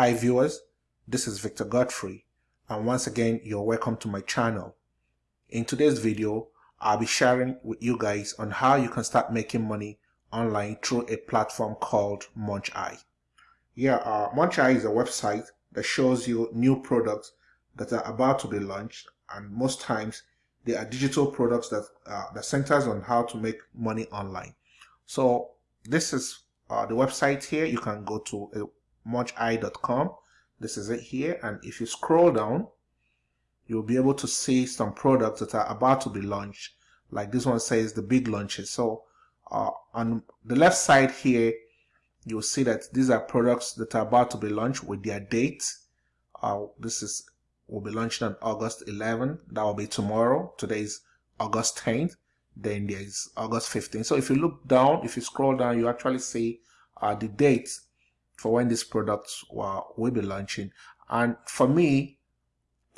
Hi viewers, this is Victor Godfrey and once again you're welcome to my channel. In today's video, I'll be sharing with you guys on how you can start making money online through a platform called MunchEye. Yeah, uh, MunchEye is a website that shows you new products that are about to be launched and most times they are digital products that, uh, that centers on how to make money online. So this is uh, the website here. You can go to uh, This is it here. And if you scroll down, you'll be able to see some products that are about to be launched. Like this one says the big launches. So uh, on the left side here, you'll see that these are products that are about to be launched with their dates. Uh, this is will be launching on August 11. That will be tomorrow. Today is August 10th. Then there's August 15th. So if you look down, if you scroll down, you actually see uh, the dates for when these products will be launching. And for me,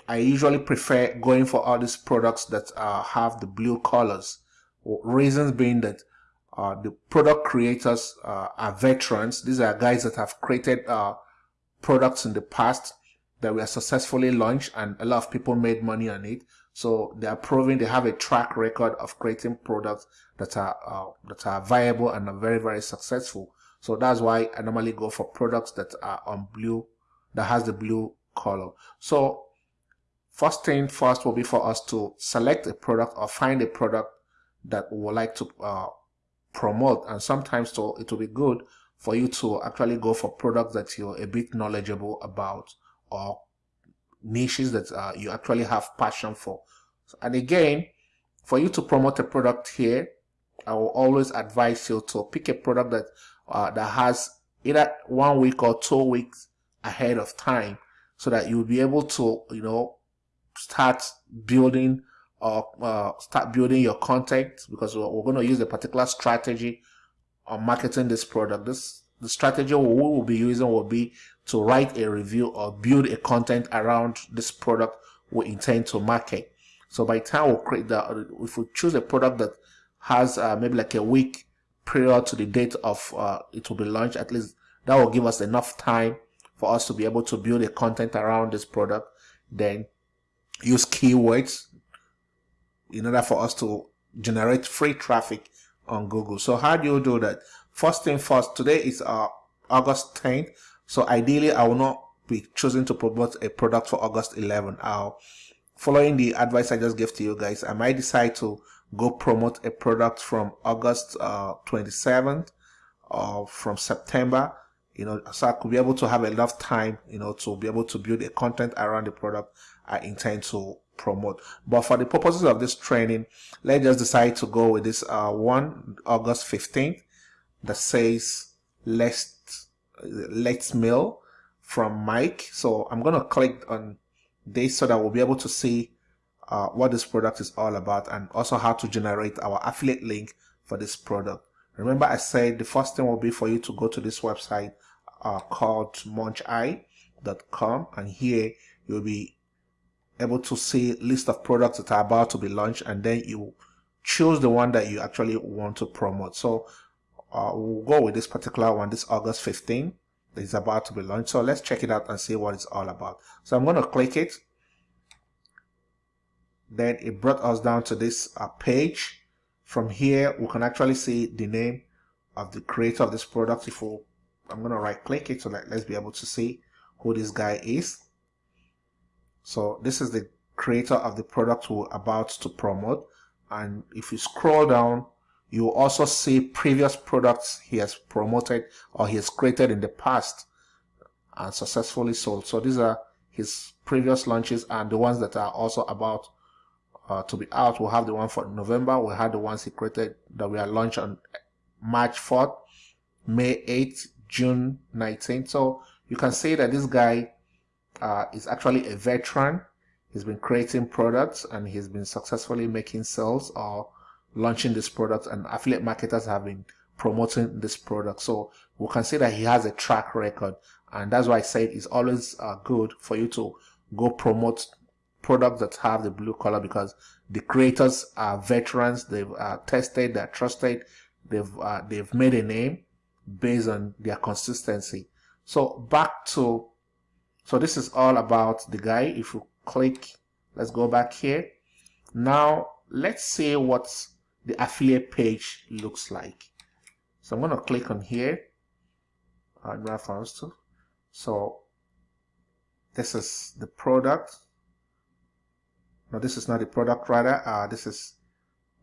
I usually prefer going for all these products that uh, have the blue colors. Reasons being that uh, the product creators uh, are veterans. These are guys that have created uh, products in the past that were successfully launched and a lot of people made money on it. So they are proving they have a track record of creating products that are uh, that are viable and are very very successful. So that's why I normally go for products that are on blue, that has the blue color. So first thing first will be for us to select a product or find a product that we would like to uh, promote. And sometimes so it will be good for you to actually go for products that you're a bit knowledgeable about or niches that uh, you actually have passion for. And again, for you to promote a product here, I will always advise you to pick a product that uh, that has either one week or two weeks ahead of time so that you'll be able to, you know, start building or uh, start building your content because we're, we're going to use a particular strategy on marketing this product. This the strategy we will be using will be to write a review or build a content around this product we intend to market. So by time we'll create that if we choose a product that has uh, maybe like a week prior to the date of uh, it will be launched. At least that will give us enough time for us to be able to build a content around this product. Then use keywords in order for us to generate free traffic on google. So how do you do that? First thing first today is uh, august 10th so ideally i will not be choosing to promote a product for august 11 i'll following the advice i just gave to you guys i might decide to go promote a product from August uh, 27th or from September, you know, so I could be able to have enough time, you know, to be able to build a content around the product I intend to promote. But for the purposes of this training, let's just decide to go with this uh, one August 15th that says let's let's mail from Mike. So I'm to click on this so that we'll be able to see uh, what this product is all about and also how to generate our affiliate link for this product. Remember I said the first thing will be for you to go to this website uh, called muncheye.com and here you'll be able to see list of products that are about to be launched and then you choose the one that you actually want to promote. So uh, we'll go with this particular one, this August 15 is about to be launched. So let's check it out and see what it's all about. So I'm going to click it then it brought us down to this uh, page. From here we can actually see the name of the creator of this product. If we, I'm gonna right click it so that let's be able to see who this guy is. So this is the creator of the product we're about to promote. And if you scroll down you also see previous products he has promoted or he has created in the past and successfully sold. So these are his previous launches and the ones that are also about uh, to be out. We'll have the one for November. We had the ones he created that we are launched on March 4th, May 8th, June 19th. So you can see that this guy uh, is actually a veteran. He's been creating products and he's been successfully making sales or launching this product and affiliate marketers have been promoting this product. So we can see that he has a track record and that's why I said it's always uh, good for you to go promote products that have the blue color because the creators are veterans. They've uh, tested they're trusted. They've uh, they've made a name based on their consistency. So back to so this is all about the guy. If you click let's go back here. Now let's see what the affiliate page looks like. So I'm going to click on here. And reference to. So this is the product now this is not the product rather uh, this is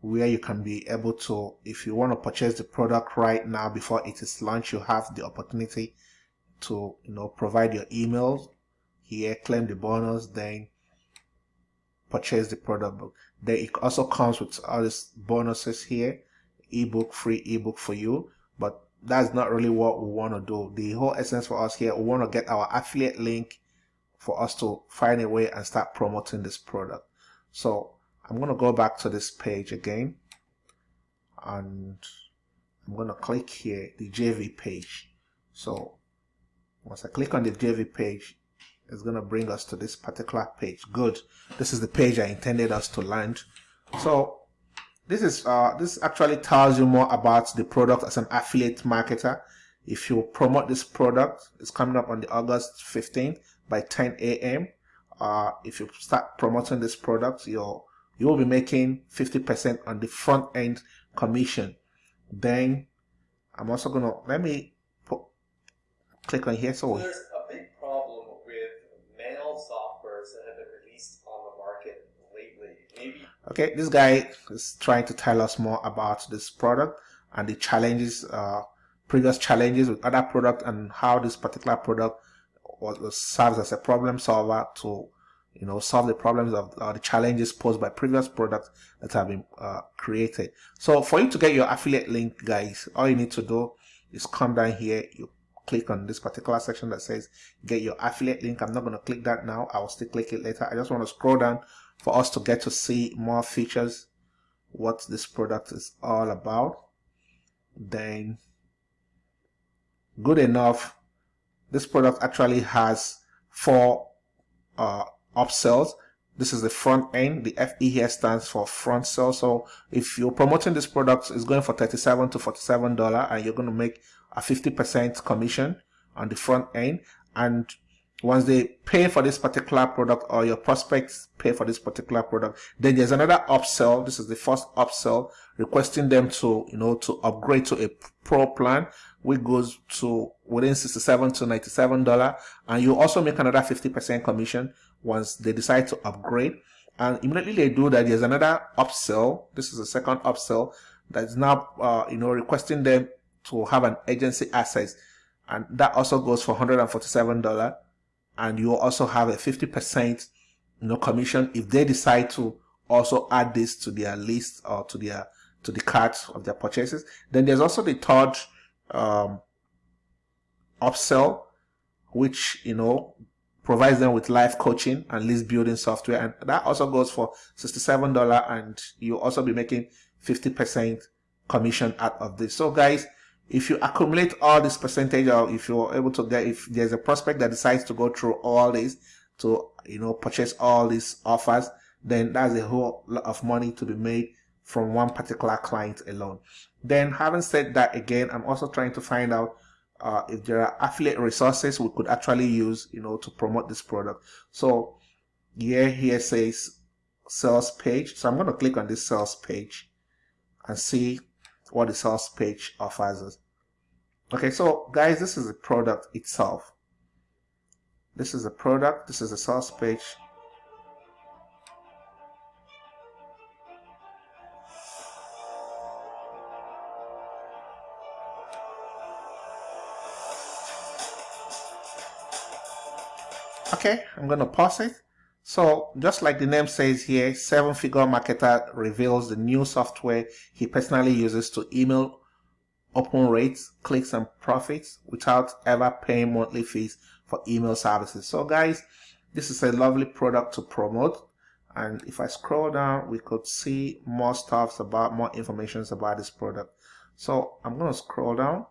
where you can be able to if you want to purchase the product right now before it is launched you have the opportunity to you know provide your email here claim the bonus then purchase the product book. Then it also comes with all these bonuses here ebook free ebook for you but that's not really what we want to do. The whole essence for us here we want to get our affiliate link for us to find a way and start promoting this product so I'm going to go back to this page again and I'm going to click here the JV page. So once I click on the JV page it's going to bring us to this particular page. Good. This is the page I intended us to land. So this is uh, this actually tells you more about the product as an affiliate marketer. If you promote this product it's coming up on the August 15th by 10 a.m uh, if you start promoting this product you'll you will be making 50% on the front end commission. Then I'm also gonna let me put, click on here so there's a big problem with mail softwares that have been released on the market lately. Maybe okay this guy is trying to tell us more about this product and the challenges uh, previous challenges with other product and how this particular product was serves as a problem solver to you know, solve the problems of uh, the challenges posed by previous products that have been uh, created. So for you to get your affiliate link, guys, all you need to do is come down here. You click on this particular section that says get your affiliate link. I'm not going to click that now. I will still click it later. I just want to scroll down for us to get to see more features, what this product is all about. Then good enough. This product actually has four uh, upsells. This is the front end. The FE here stands for front sell. So if you're promoting this product, it's going for 37 to $47 and you're going to make a 50% commission on the front end. And once they pay for this particular product or your prospects pay for this particular product, then there's another upsell. This is the first upsell requesting them to, you know, to upgrade to a pro plan which goes to within 67 to 97 dollar. And you also make another 50 percent commission once they decide to upgrade. And immediately they do that there's another upsell. This is the second upsell that's now uh, you know requesting them to have an agency access. And that also goes for 147 dollar and you also have a 50 percent you know commission if they decide to also add this to their list or to their to the cart of their purchases. Then there's also the third um, upsell which you know provides them with life coaching and list building software. And that also goes for $67 and you'll also be making 50% commission out of this. So guys if you accumulate all this percentage or if you're able to get if there's a prospect that decides to go through all this to you know purchase all these offers then that's a whole lot of money to be made from one particular client alone. Then having said that again i'm also trying to find out uh, if there are affiliate resources we could actually use you know to promote this product. So yeah here says sales page. So i'm going to click on this sales page and see what the sales page offers us. Okay so guys this is the product itself. This is the product this is the sales page. Okay i'm to pause it so just like the name says here seven figure marketer reveals the new software he personally uses to email open rates clicks and profits without ever paying monthly fees for email services. So guys this is a lovely product to promote. And if i scroll down we could see more stuffs about more information about this product. So i'm going to scroll down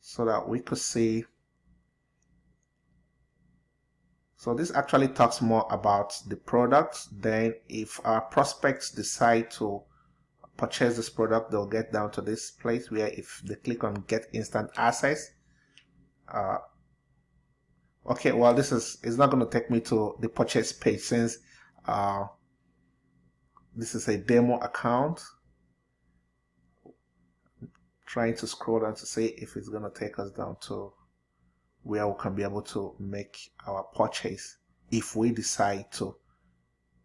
so that we could see so this actually talks more about the product. Then if our prospects decide to purchase this product, they'll get down to this place where if they click on get instant access, uh, okay well this is it's not going to take me to the purchase page since uh, this is a demo account trying to scroll down to see if it's going to take us down to where we can be able to make our purchase if we decide to.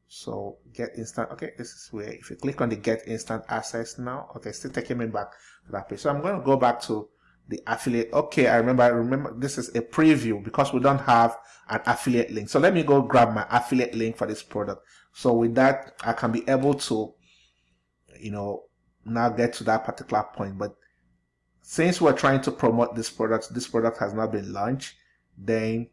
So get instant okay this is where if you click on the get instant access now okay still taking me back to that page. So i'm going to go back to the affiliate. Okay i remember i remember this is a preview because we don't have an affiliate link. So let me go grab my affiliate link for this product. So with that i can be able to you know now get to that particular point. But since we're trying to promote this product this product has not been launched then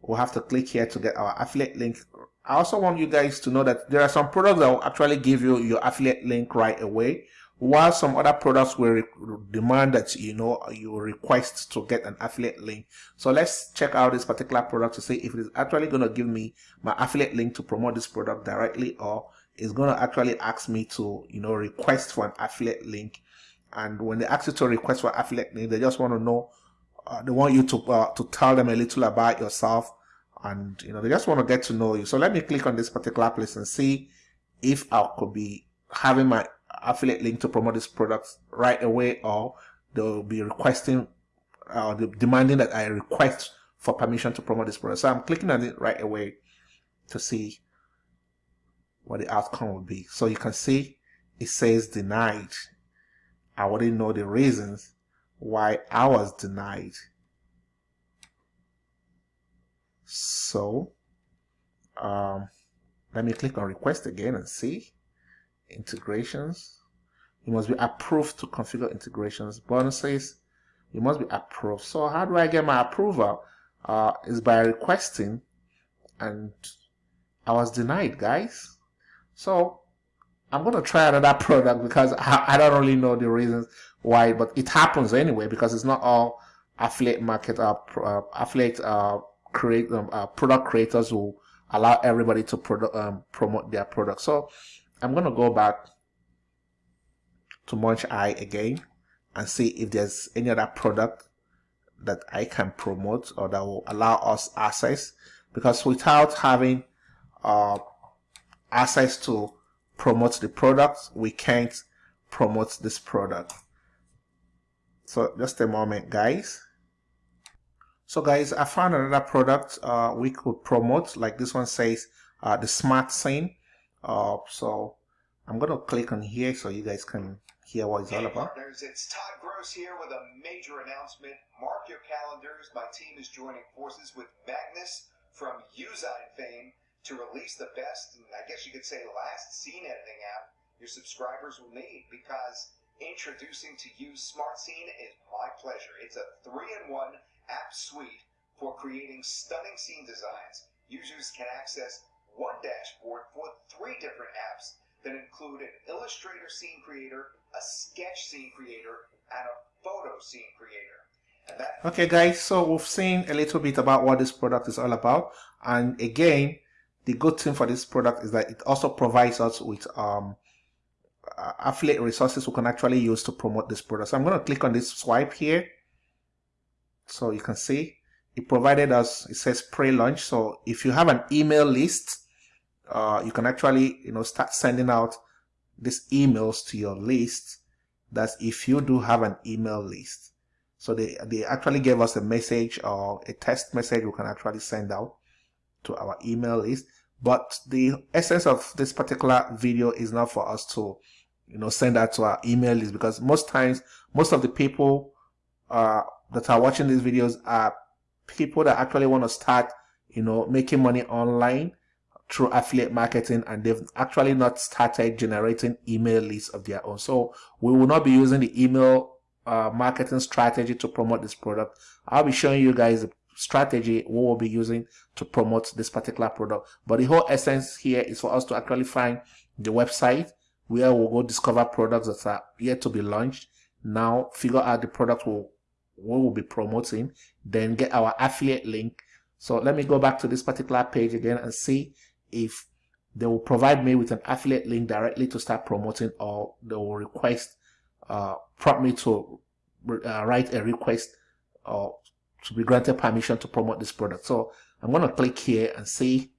we'll have to click here to get our affiliate link. I also want you guys to know that there are some products that will actually give you your affiliate link right away while some other products will demand that you know you request to get an affiliate link. So let's check out this particular product to see if it is actually going to give me my affiliate link to promote this product directly or it's going to actually ask me to you know request for an affiliate link and when they ask you to request for affiliate link they just want to know uh, they want you to uh, to tell them a little about yourself and you know they just want to get to know you so let me click on this particular place and see if i could be having my affiliate link to promote this product right away or they'll be requesting uh, demanding that I request for permission to promote this product. So I'm clicking on it right away to see what the outcome will be. So you can see it says denied. I wouldn't know the reasons why I was denied. So um, let me click on request again and see integrations. You must be approved to configure integrations. Bonuses, you must be approved. So how do I get my approval? Uh, is by requesting and I was denied, guys. So I'm going to try another product because I, I, don't really know the reasons why, but it happens anyway because it's not all affiliate market, uh, uh affiliate uh, create um, uh, product creators who allow everybody to product, um, promote their product. So I'm going to go back to Munch Eye again and see if there's any other product that I can promote or that will allow us access because without having uh, access to promote the product we can't promote this product so just a moment guys so guys I found another product uh, we could promote like this one says uh, the smart scene uh, so I'm going to click on here so you guys can hear what it's all about. Partners, it's Todd Gross here with a major announcement. Mark your calendars. My team is joining forces with Magnus from Uzine fame to release the best, I guess you could say last scene editing app your subscribers will need because introducing to you Smart Scene is my pleasure. It's a three-in-one app suite for creating stunning scene designs. Users can access one dashboard for three different apps that include an Illustrator scene creator, a sketch scene creator, and a photo scene creator. Okay guys, so we've seen a little bit about what this product is all about. And again, the good thing for this product is that it also provides us with um, affiliate resources we can actually use to promote this product. So I'm going to click on this swipe here. So you can see it provided us, it says pre-launch. So if you have an email list, uh, you can actually you know start sending out these emails to your list that's if you do have an email list so they they actually gave us a message or a test message we can actually send out to our email list but the essence of this particular video is not for us to you know send out to our email list because most times most of the people uh, that are watching these videos are people that actually want to start you know making money online through affiliate marketing and they've actually not started generating email lists of their own. So we will not be using the email uh, marketing strategy to promote this product. I'll be showing you guys strategy we will be using to promote this particular product. But the whole essence here is for us to actually find the website where we'll go discover products that are yet to be launched. Now figure out the product we'll, we will be promoting, then get our affiliate link. So let me go back to this particular page again and see if they will provide me with an affiliate link directly to start promoting or they will request uh, prompt me to uh, write a request or to be granted permission to promote this product. So I'm going to click here and see.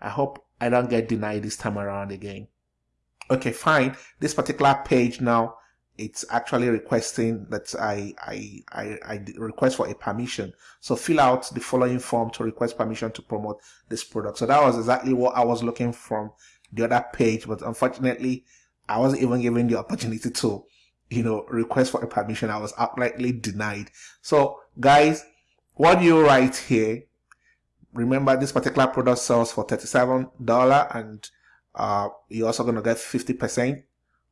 I hope I don't get denied this time around again. Okay, fine. This particular page now, it's actually requesting that I, I, I, I request for a permission. So fill out the following form to request permission to promote this product. So that was exactly what I was looking from the other page, but unfortunately, I wasn't even given the opportunity to, you know, request for a permission. I was outrightly denied. So guys, what you write here, remember this particular product sells for $37 and uh, you're also going to get 50%.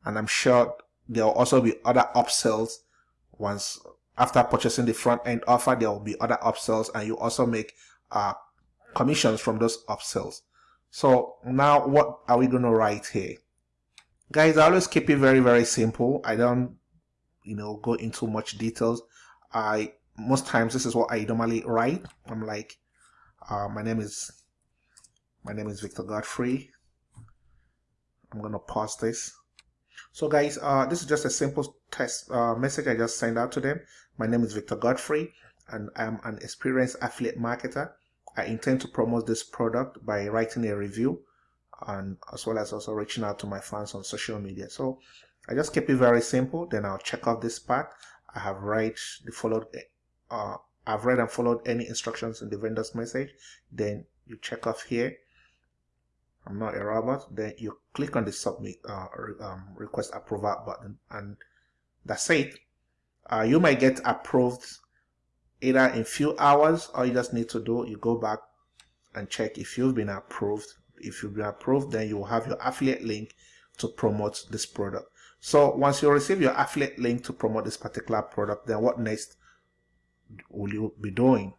And I'm sure there will also be other upsells once after purchasing the front end offer, there will be other upsells and you also make uh, commissions from those upsells. So now what are we going to write here? Guys, I always keep it very, very simple. I don't, you know, go into much details. I, most times this is what I normally write. I'm like, uh, my name is, my name is Victor Godfrey. I'm going to pause this. So guys, uh, this is just a simple test uh, message I just sent out to them. My name is Victor Godfrey and I'm an experienced affiliate marketer. I intend to promote this product by writing a review and as well as also reaching out to my fans on social media. So I just keep it very simple. Then I'll check off this part. I have read the followed, uh, I've read and followed any instructions in the vendor's message. Then you check off here. I'm not a robot. Then you click on the submit uh, um, request approval button and that's it. Uh, you might get approved either in few hours or you just need to do you go back and check if you've been approved if you've been approved then you will have your affiliate link to promote this product. So once you receive your affiliate link to promote this particular product then what next will you be doing?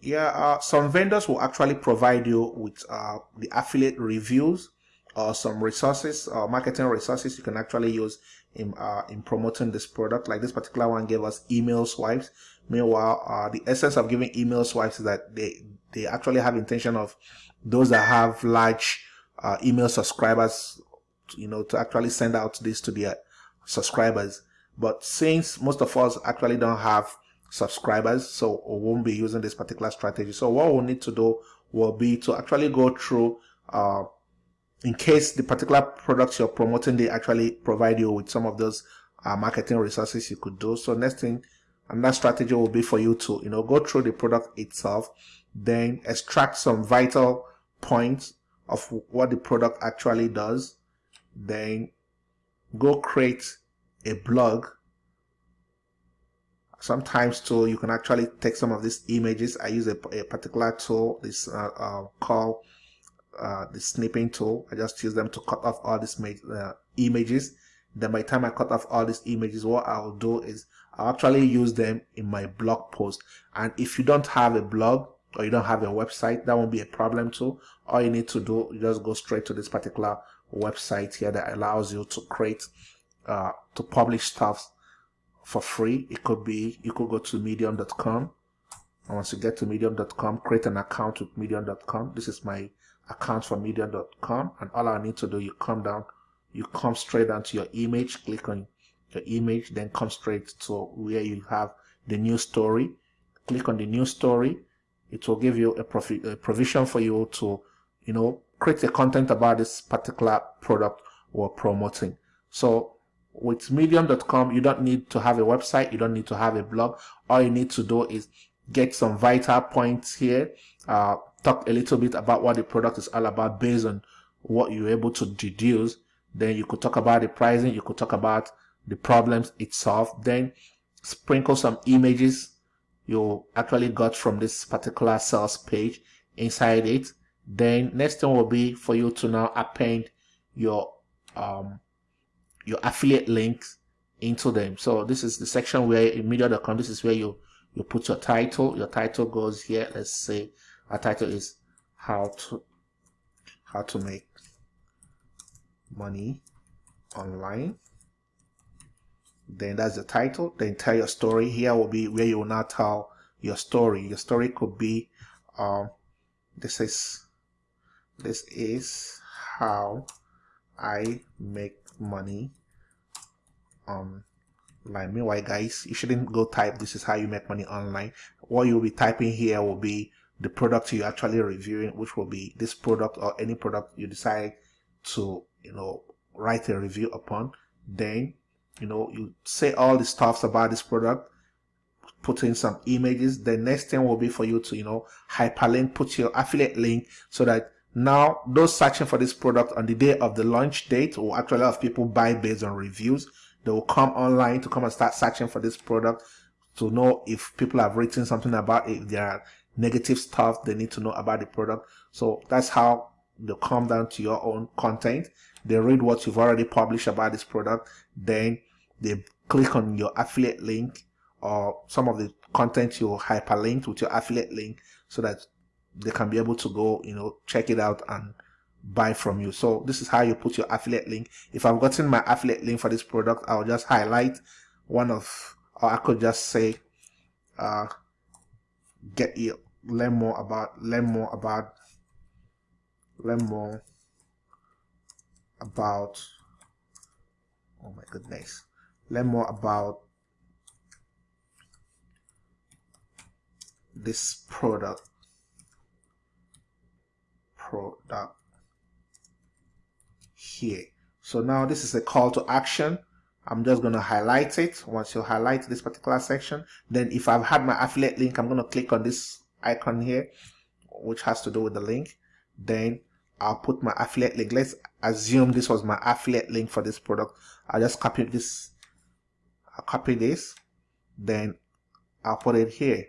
Yeah uh, some vendors will actually provide you with uh, the affiliate reviews or some resources or marketing resources you can actually use in uh, in promoting this product. Like this particular one gave us email swipes. Meanwhile uh, the essence of giving email swipes is that they they actually have intention of those that have large uh, email subscribers you know to actually send out this to their subscribers. But since most of us actually don't have subscribers so we won't be using this particular strategy. So what we'll need to do will be to actually go through uh, in case the particular products you're promoting they actually provide you with some of those uh, marketing resources you could do. So next thing another strategy will be for you to you know go through the product itself then extract some vital points of what the product actually does then go create a blog. Sometimes too you can actually take some of these images. I use a, a particular tool this uh, uh, called uh, the snipping tool. I just use them to cut off all these uh, images. Then by the time i cut off all these images what i'll do is i'll actually use them in my blog post. And if you don't have a blog or you don't have a website that won't be a problem too. All you need to do you just go straight to this particular website here that allows you to create uh, to publish stuff for free. It could be you could go to medium.com and once you get to medium.com create an account with medium.com this is my account for medium.com and all I need to do you come down you come straight down to your image click on your image then come straight to where you have the new story. Click on the new story. It will give you a, a provision for you to you know create a content about this particular product we're promoting. So with medium.com you don't need to have a website you don't need to have a blog. All you need to do is get some vital points here uh, talk a little bit about what the product is all about based on what you're able to deduce. Then you could talk about the pricing you could talk about the problems itself. Then sprinkle some images you actually got from this particular sales page inside it. Then next thing will be for you to now append your um your affiliate links into them. So this is the section where in media.com this is where you you put your title. Your title goes here let's say our title is how to how to make money online. Then that's the title. Then tell your story. Here will be where you will now tell your story. Your story could be um this is this is how I make money on Like meanwhile guys, you shouldn't go type this is how you make money online. What you'll be typing here will be the product you're actually reviewing, which will be this product or any product you decide to, you know, write a review upon. Then, you know, you say all the stuffs about this product, put in some images. The next thing will be for you to, you know, hyperlink, put your affiliate link so that now those searching for this product on the day of the launch date will actually have people buy based on reviews. They will come online to come and start searching for this product to know if people have written something about it, if are negative stuff they need to know about the product. So that's how they come down to your own content. They read what you've already published about this product. Then they click on your affiliate link or some of the content you hyperlinked with your affiliate link so that they can be able to go, you know, check it out and buy from you. So this is how you put your affiliate link. If I've gotten my affiliate link for this product, I'll just highlight one of, or I could just say, uh, get you learn more about, learn more about, learn more about, oh my goodness, learn more about this product product here. So now this is a call to action I'm just going to highlight it. Once you highlight this particular section then if I've had my affiliate link I'm going to click on this icon here which has to do with the link. Then I'll put my affiliate link. Let's assume this was my affiliate link for this product. I'll just copy this I'll copy this then I'll put it here.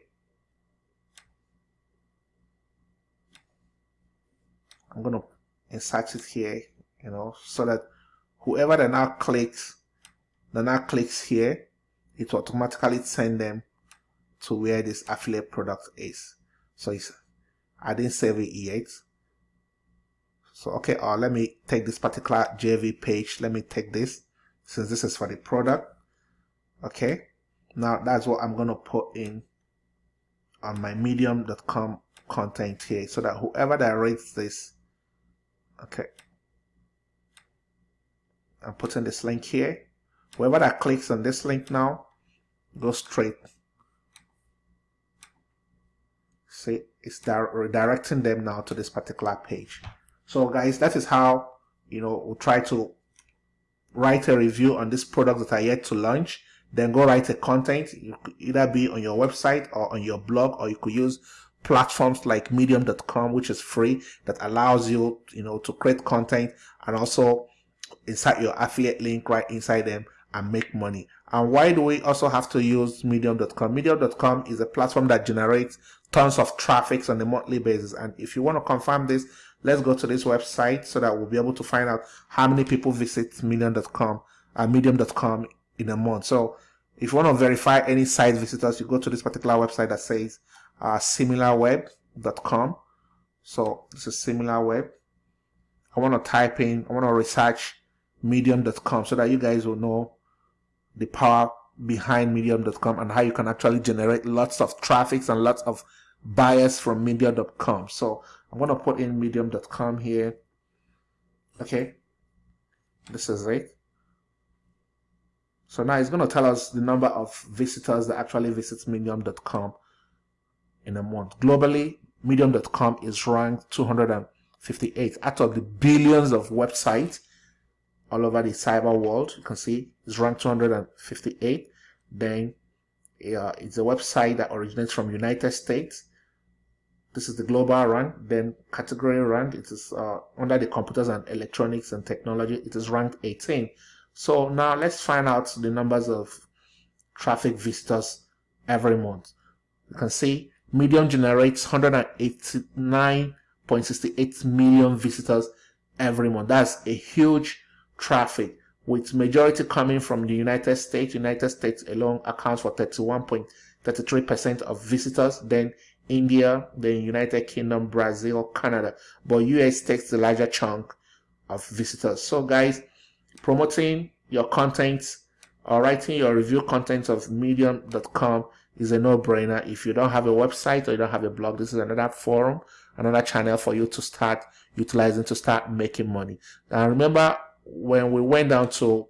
I'm going to insert it here, you know, so that whoever that now clicks, that now clicks here, it automatically send them to where this affiliate product is. So it's, I didn't save it yet. So, okay, or uh, let me take this particular JV page. Let me take this since this is for the product. Okay. Now that's what I'm going to put in on my medium.com content here so that whoever that reads this Okay. I'm putting this link here. Whoever that clicks on this link now, go straight. See, it's redirecting them now to this particular page. So guys, that is how, you know, we'll try to write a review on this product that are yet to launch. Then go write a content. You could either be on your website or on your blog, or you could use platforms like medium.com which is free that allows you you know to create content and also insert your affiliate link right inside them and make money and why do we also have to use medium.com medium.com is a platform that generates tons of traffic on a monthly basis and if you want to confirm this let's go to this website so that we'll be able to find out how many people visit medium.com and medium.com in a month so if you want to verify any site visitors you go to this particular website that says uh, similarweb.com. So this is similarweb. I want to type in, I want to research medium.com so that you guys will know the power behind medium.com and how you can actually generate lots of traffic and lots of buyers from medium.com. So I'm going to put in medium.com here. Okay. This is it. So now it's going to tell us the number of visitors that actually visits medium.com in a month. Globally, Medium.com is ranked 258 out of the billions of websites all over the cyber world. You can see it's ranked 258. Then uh, it's a website that originates from United States. This is the global rank. Then category rank, it is uh, under the computers and electronics and technology. It is ranked 18. So now let's find out the numbers of traffic visitors every month. You can see Medium generates 189.68 million visitors every month. That's a huge traffic with majority coming from the United States. United States alone accounts for 31.33% of visitors. Then India, then United Kingdom, Brazil, Canada. But US takes the larger chunk of visitors. So guys, promoting your content or writing your review content of medium.com is a no-brainer. If you don't have a website or you don't have a blog, this is another forum, another channel for you to start utilizing to start making money. Now remember when we went down to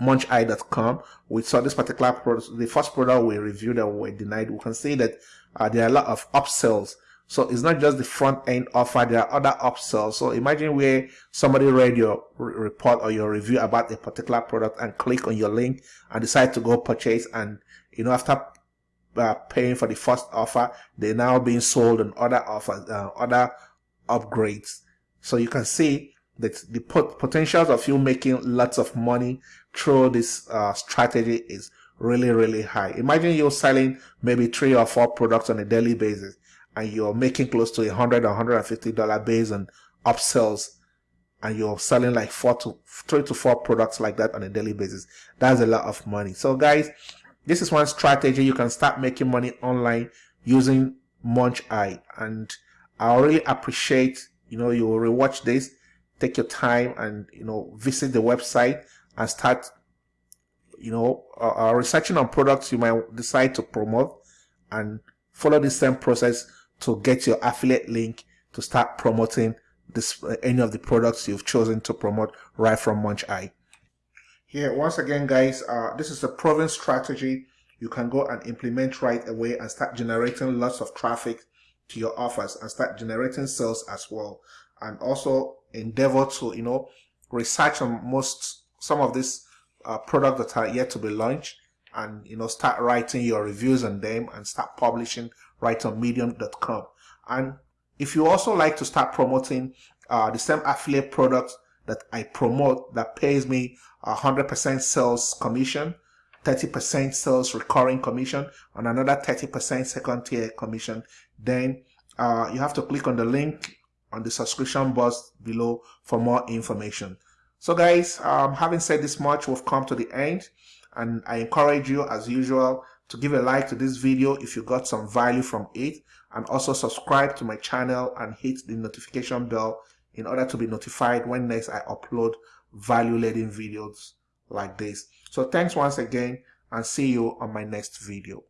muncheye.com, we saw this particular product the first product we reviewed that we denied we can see that uh, there are a lot of upsells so it's not just the front end offer, there are other upsells. So imagine where somebody read your report or your review about a particular product and click on your link and decide to go purchase and you know after uh, paying for the first offer, they're now being sold on other offers, uh, other upgrades. So you can see that the pot potentials of you making lots of money through this uh, strategy is really, really high. Imagine you're selling maybe three or four products on a daily basis and you're making close to a hundred or hundred and fifty dollar based on upsells and you're selling like four to three to four products like that on a daily basis. That's a lot of money. So guys this is one strategy. You can start making money online using munch eye. And i really appreciate you know you will rewatch this take your time and you know visit the website and start you know uh, researching on products you might decide to promote and follow the same process to get your affiliate link to start promoting this uh, any of the products you've chosen to promote right from Munch Eye. Here, once again, guys, uh, this is a proven strategy you can go and implement right away and start generating lots of traffic to your offers and start generating sales as well. And also endeavor to, you know, research on most, some of these uh, products that are yet to be launched and, you know, start writing your reviews on them and start publishing right on medium.com. And if you also like to start promoting uh, the same affiliate product that I promote that pays me 100% sales commission, 30% sales recurring commission, and another 30% second tier commission, then uh, you have to click on the link on the subscription box below for more information. So guys, um, having said this much, we've come to the end and I encourage you as usual to give a like to this video if you got some value from it and also subscribe to my channel and hit the notification bell in order to be notified when next I upload value laden videos like this. So thanks once again and see you on my next video.